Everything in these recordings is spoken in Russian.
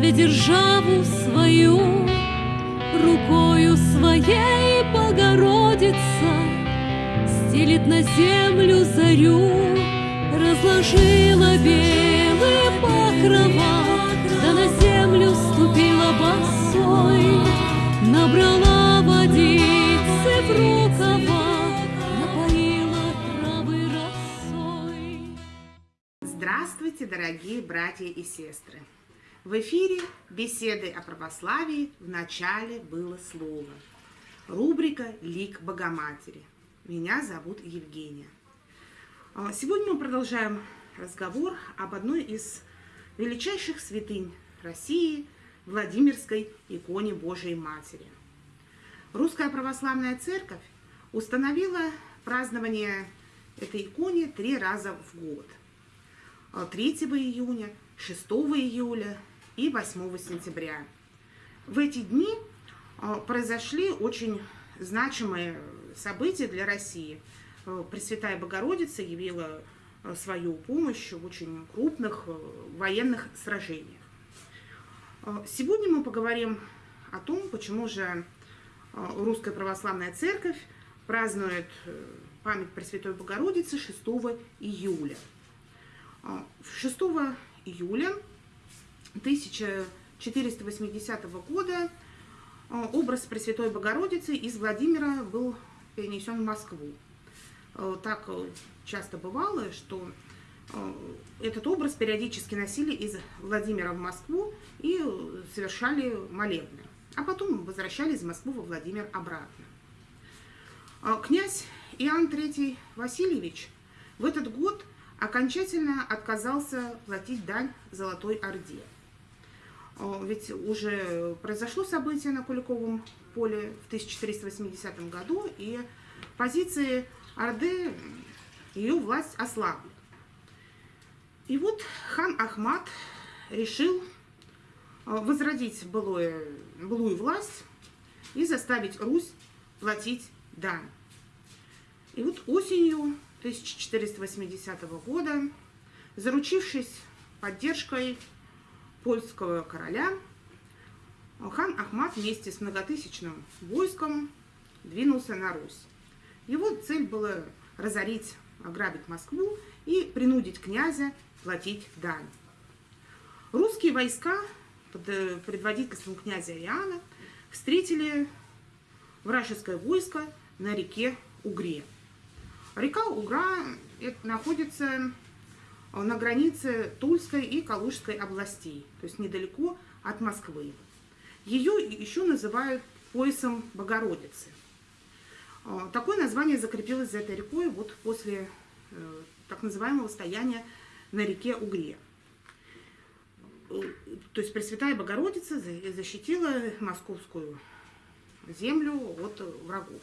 славя державу свою, рукою своей Богородица стелит на землю зарю, разложила белые покрова, да на землю ступила босой, набрала водицы в рукава, напоила травы росой. Здравствуйте, дорогие братья и сестры! В эфире беседы о православии в начале было слово. Рубрика «Лик Богоматери». Меня зовут Евгения. А, Сегодня мы продолжаем разговор об одной из величайших святынь России – Владимирской иконе Божией Матери. Русская Православная Церковь установила празднование этой иконе три раза в год. 3 июня, 6 июля и 8 сентября. В эти дни а, произошли очень значимые события для России. А, Пресвятая Богородица явила а, свою помощь в очень крупных военных сражениях. Сегодня мы поговорим о том, почему же Русская Православная Церковь празднует э, память Пресвятой Богородицы 6 июля. А, 6 июля 1480 года а, образ Пресвятой Богородицы из Владимира был перенесен в Москву. А, Так э, часто бывало, что э, этот образ периодически носили из Владимира в Москву и э, совершали молебны, а потом возвращались из Москвы во Владимир обратно. Князь Иоанн III Васильевич в этот год окончательно отказался платить дань Золотой Орде. А, Ведь уже произошло событие на Куликовом поле в 1480 году, и позиции Орды, ее власть ослабли. И вот хан Ахмат решил а, возродить былое, былую власть и заставить Русь платить дань. И вот осенью 1480 года, заручившись поддержкой польского короля, хан Ахмат вместе с многотысячным войском двинулся на Русь. Его цель была разорить, ограбить Москву и принудить князя платить дань. Русские войска под э, предводительством князя Иоанна встретили вражеское войско на реке Угре. Река Угра это находится на границе Тульской и Калужской областей, то есть недалеко от Москвы. Ее еще называют поясом Богородицы. А, Такое название закрепилось за этой рекой вот после э, так называемого стояния на реке Угре. Э, То есть Пресвятая Богородица за- защитила московскую землю от врагов.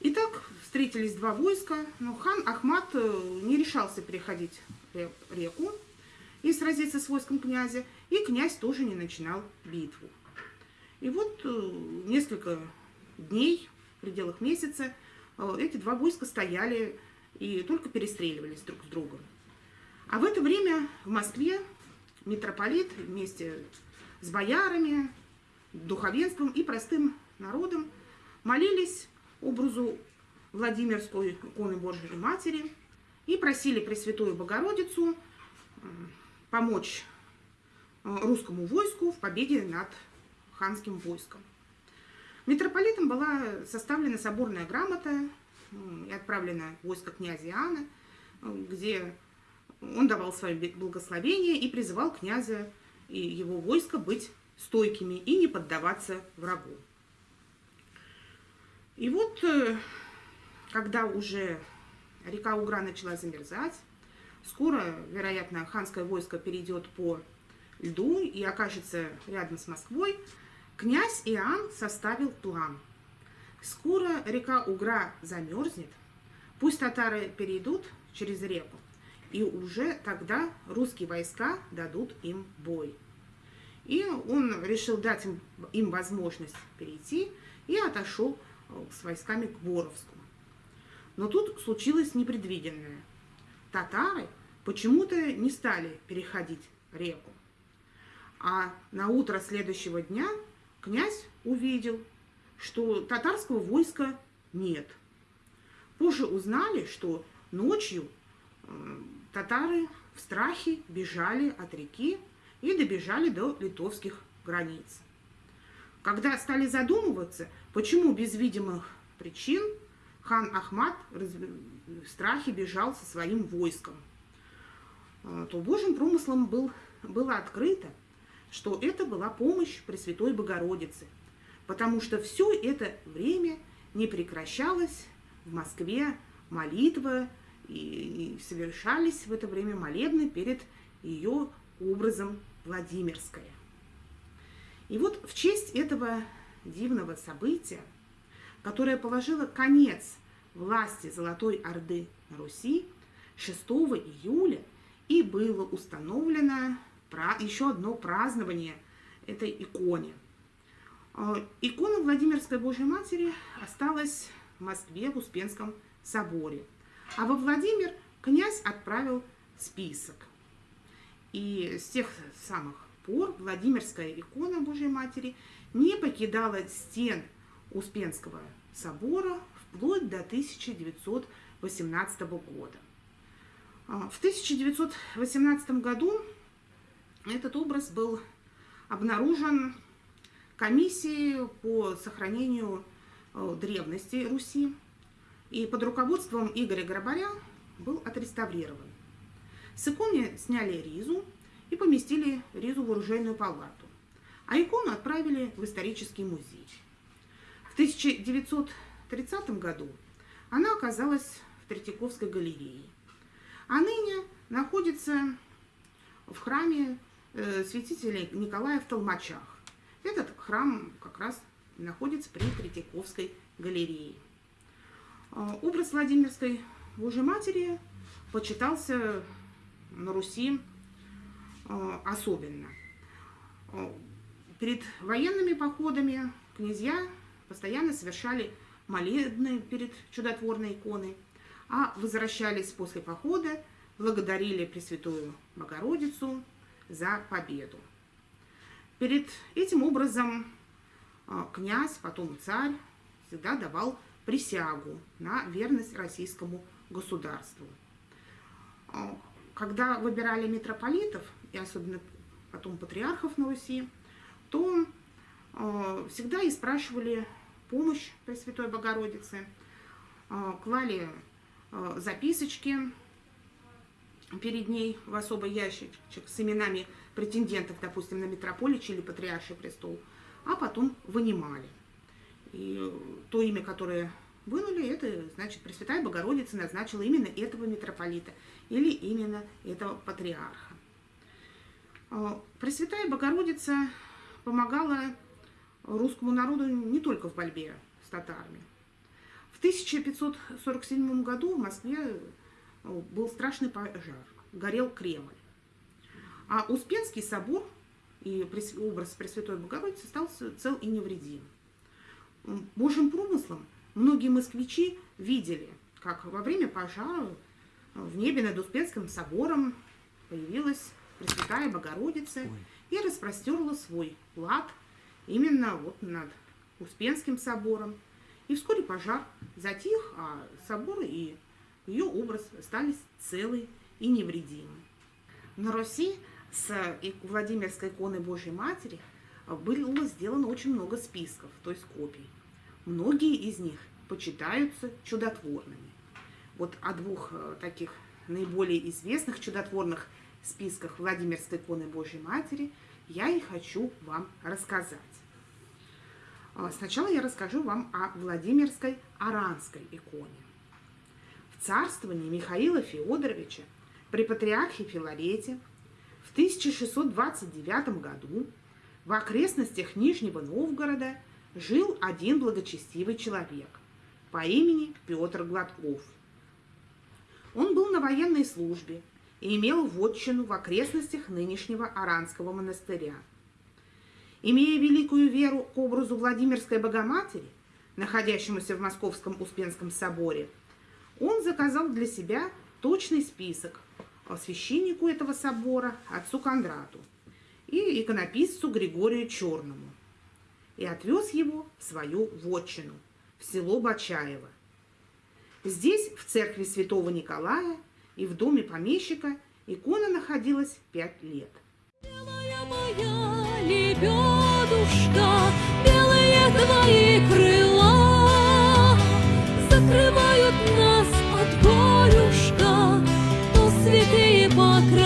Итак, встретились два войска, но хан Ахмат э, не решался переходить ре- реку и сразиться с войском князя, и князь тоже не начинал битву. И вот э, несколько дней, в пределах месяца, э, эти два войска стояли и только перестреливались друг с другом. А в это время в Москве митрополит вместе с боярами, духовенством и простым народом молились образу Владимирской иконы Божией Матери и просили Пресвятую Богородицу помочь э, русскому войску в победе над ханским войском. Митрополитом была составлена соборная грамота и отправлена в войско князя Иоанна, э, где он давал свое благословение и призывал князя и его войско быть стойкими и не поддаваться врагу. И вот, э, когда уже река Угра начала замерзать, скоро, вероятно, ханское войско перейдет по льду и окажется рядом с Москвой, князь Иоанн составил план. Скоро река Угра замерзнет, пусть татары перейдут через реку, и уже тогда русские войска дадут им бой. И он решил дать им, им возможность перейти и отошел с войсками к Боровску. Но тут случилось непредвиденное. Татары почему-то не стали переходить реку. А на утро следующего дня князь увидел, что татарского войска нет. Позже узнали, что ночью э, татары в страхе бежали от реки и добежали до литовских границ. Когда стали задумываться, почему без видимых причин хан Ахмат в страхе бежал со своим войском, э, то Божьим промыслом был, было открыто, что это была помощь Пресвятой Богородицы, потому что все это время не прекращалась в Москве молитва, и, и совершались в это время молебны перед ее образом Владимирская. И вот в честь этого дивного события, которое положило конец власти Золотой Орды на Руси, 6 июля и было установлено еще одно празднование этой иконе. А, икона Владимирской Божьей Матери осталась в Москве в Успенском соборе. А во Владимир князь отправил список. И с тех самых пор Владимирская икона Божьей Матери не покидала стен Успенского собора вплоть до 1918 года. А, в 1918 году этот образ был обнаружен комиссией по сохранению э, древности Руси и под руководством Игоря Грабаря был отреставрирован. С иконы сняли ризу и поместили ризу в оружейную палату, а икону отправили в исторический музей. В 1930 году она оказалась в Третьяковской галерее, а ныне находится в храме э, святителя Николая в Толмачах. Этот храм как раз находится при Третьяковской галерее. А, образ Владимирской Божьей Матери почитался на Руси особенно. А, перед военными походами князья постоянно совершали молебны перед чудотворной иконой, а возвращались после похода, благодарили Пресвятую Богородицу за победу. Перед этим образом князь, потом царь, всегда давал присягу на верность российскому государству. Когда выбирали митрополитов, и особенно потом патриархов на Руси, то а, всегда и спрашивали помощь Пресвятой Богородицы, а, клали записочки перед ней в особый ящичек с именами претендентов, допустим, на митрополичий или патриарший престол, а потом вынимали. И то имя, которое вынули, это значит Пресвятая Богородица назначила именно этого митрополита или именно этого патриарха. А, Пресвятая Богородица помогала русскому народу не только в борьбе с татарами. В 1547 году в Москве а, был страшный пожар, горел Кремль. А Успенский собор и образ Пресвятой Богородицы стал цел и невредим. Божьим промыслом многие москвичи видели, как во время пожара в небе над Успенским собором появилась Пресвятая Богородица Ой. и распростерла свой лад именно вот над Успенским собором. И вскоре пожар затих, а собор и ее образ остались целы и невредимы. На Руси с Владимирской иконой Божьей Матери было сделано очень много списков, то есть копий. Многие из них почитаются чудотворными. Вот о двух э, таких наиболее известных чудотворных списках Владимирской иконы Божьей Матери я и хочу вам рассказать. А, сначала я расскажу вам о Владимирской Аранской иконе. В царствовании Михаила Феодоровича при патриархе Филарете в 1629 году в окрестностях Нижнего Новгорода жил один благочестивый человек по имени Петр Гладков. Он был на военной службе и имел вотчину в окрестностях нынешнего Аранского монастыря. Имея великую веру к образу Владимирской Богоматери, находящемуся в Московском Успенском соборе, он заказал для себя точный список священнику этого собора, отцу Кондрату, и иконописцу Григорию Черному и отвез его в свою вотчину, в село Бачаево. Здесь, в церкви святого Николая и в доме помещика, икона находилась пять лет. Белая моя лебедушка, белые твои крыла закрывают нас от горюшка, то святые покрывают.